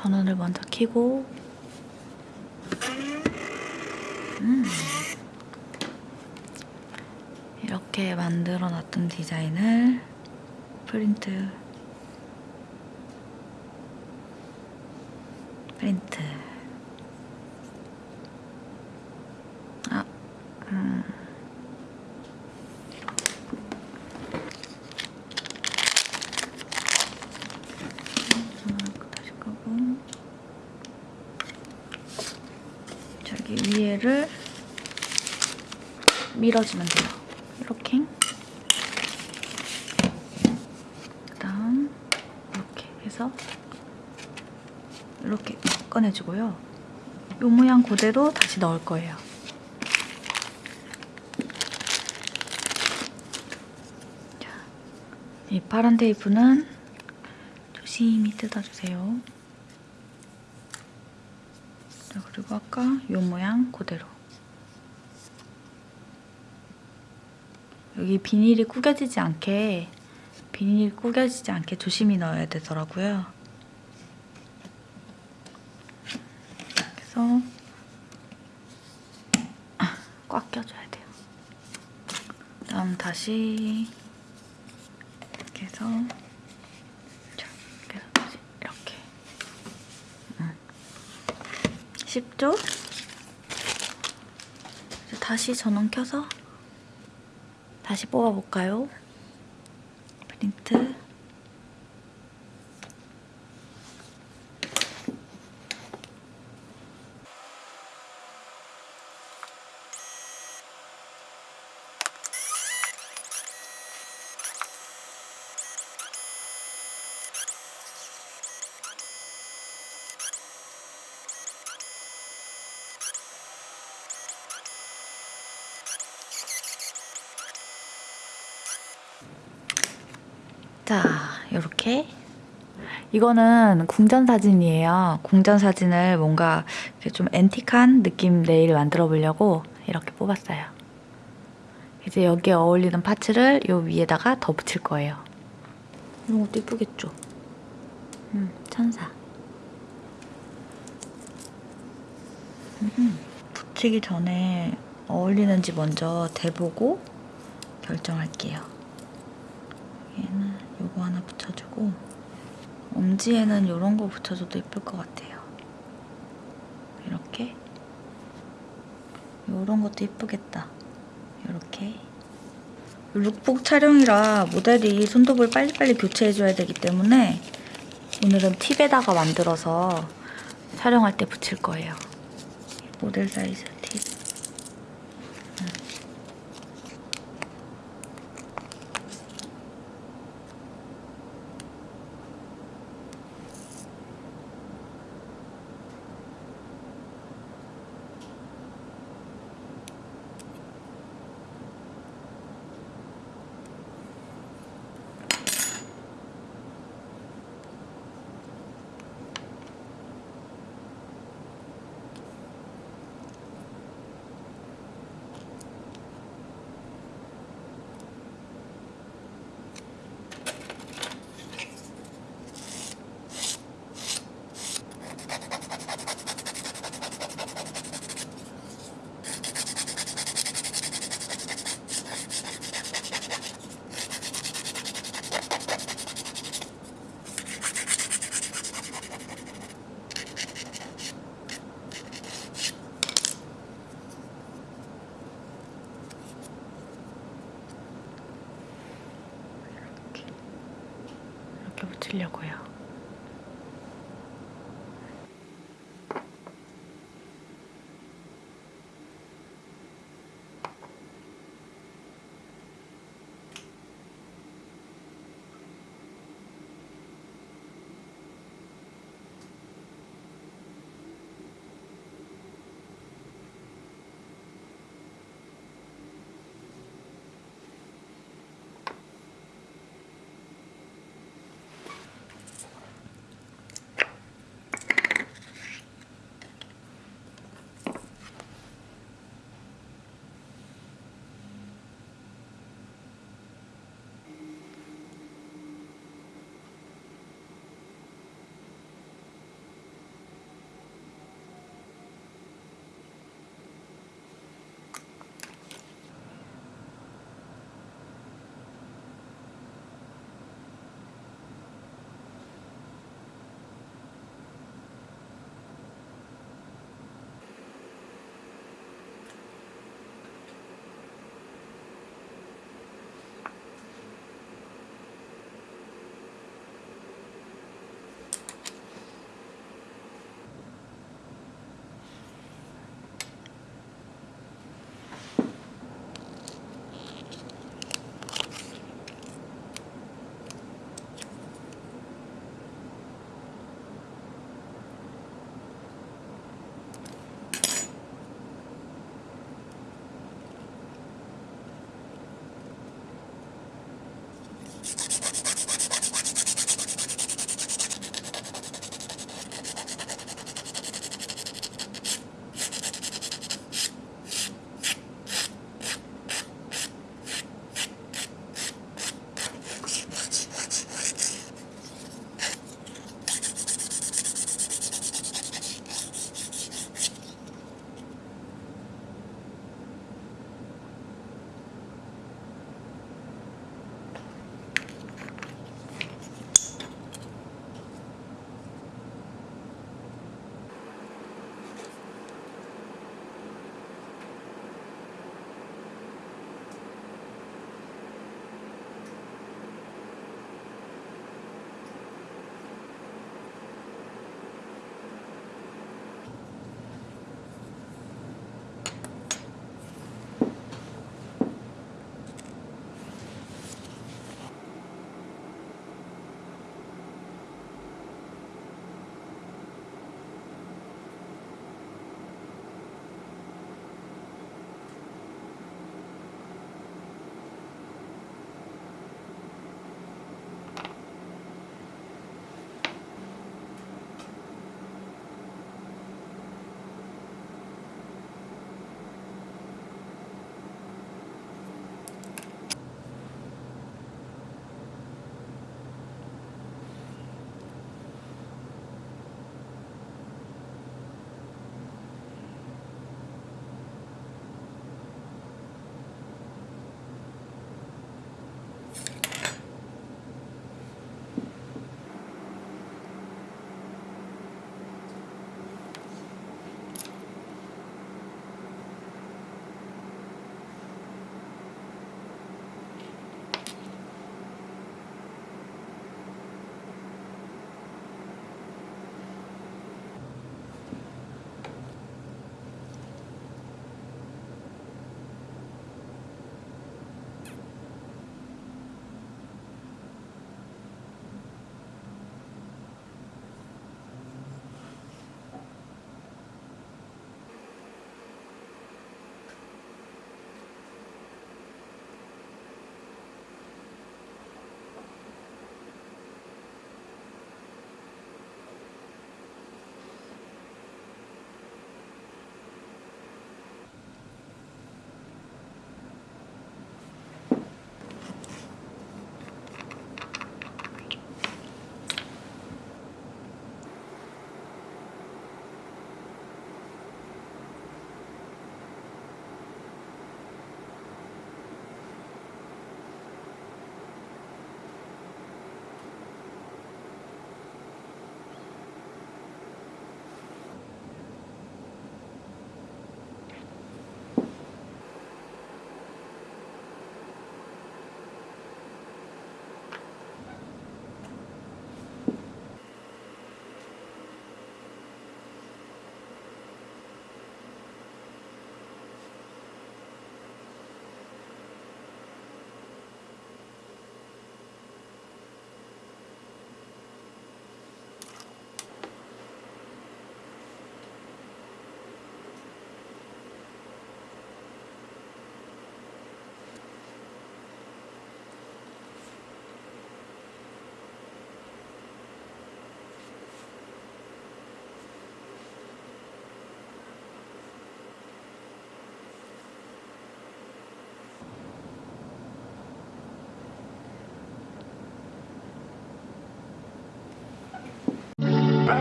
전원을 먼저 켜고. 음. 이렇게 만들어 놨던 디자인을 프린트. 프린트 아, 음. 전화를 다시 끄고 위에를 밀어주면 돼요. 이렇게 그다음 이렇게 해서 이렇게 꺼내주고요. 이 모양 그대로 다시 넣을 거예요. 자, 이 파란 테이프는 조심히 뜯어주세요. 자, 그리고 아까 이 모양 그대로. 여기 비닐이 구겨지지 않게 비닐이 구겨지지 않게 조심히 넣어야 되더라고요. 그래서 아, 꽉 껴줘야 돼요. 그다음 다시 이렇게 해서 10조 다시 전원 켜서 다시 뽑아볼까요? 프린트 자, 이렇게 이거는 궁전 사진이에요. 궁전 사진을 뭔가 좀 앤틱한 느낌 네일 만들어 보려고 이렇게 뽑았어요. 이제 여기에 어울리는 파츠를 요 위에다가 더 붙일 거예요. 이런 것도 이쁘겠죠? 음, 천사. 음, 붙이기 전에 어울리는지 먼저 대보고 결정할게요. 붙여주고 엄지에는 이런 거 붙여줘도 예쁠 것 같아요. 이렇게 이런 것도 예쁘겠다. 이렇게 룩북 촬영이라 모델이 손톱을 빨리빨리 교체해줘야 되기 때문에 오늘은 팁에다가 만들어서 촬영할 때 붙일 거예요. 모델 사이즈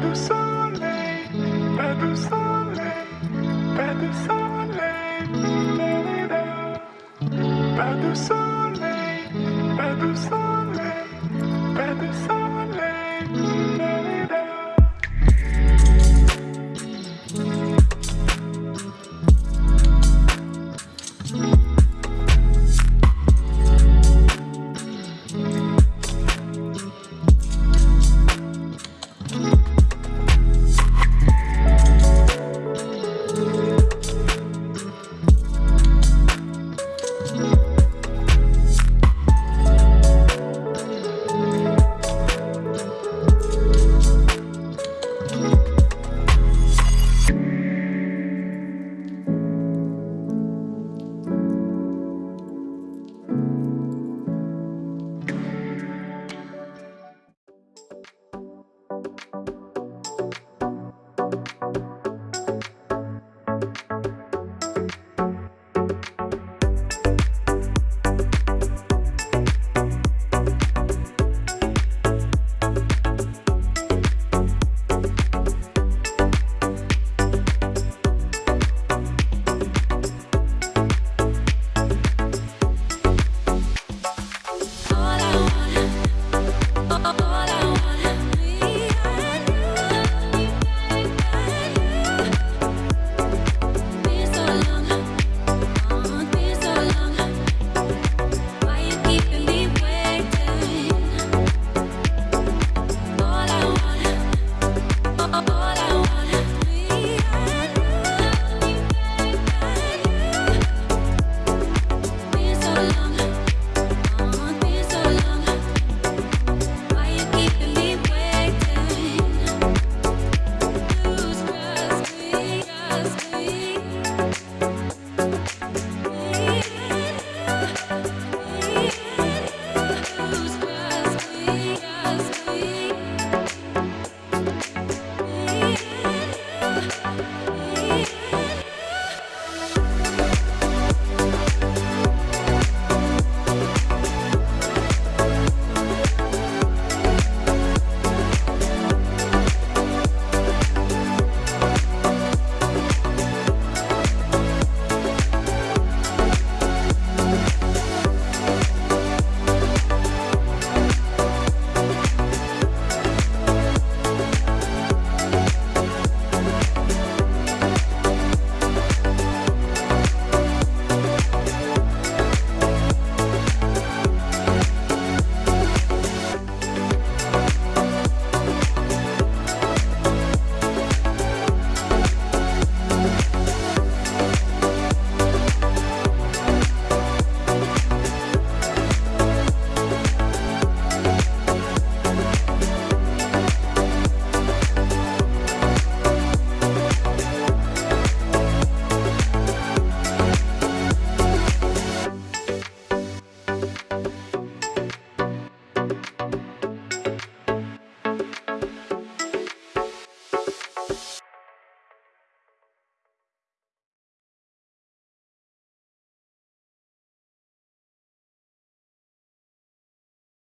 pas du soleil, pas du soleil, pas du soleil.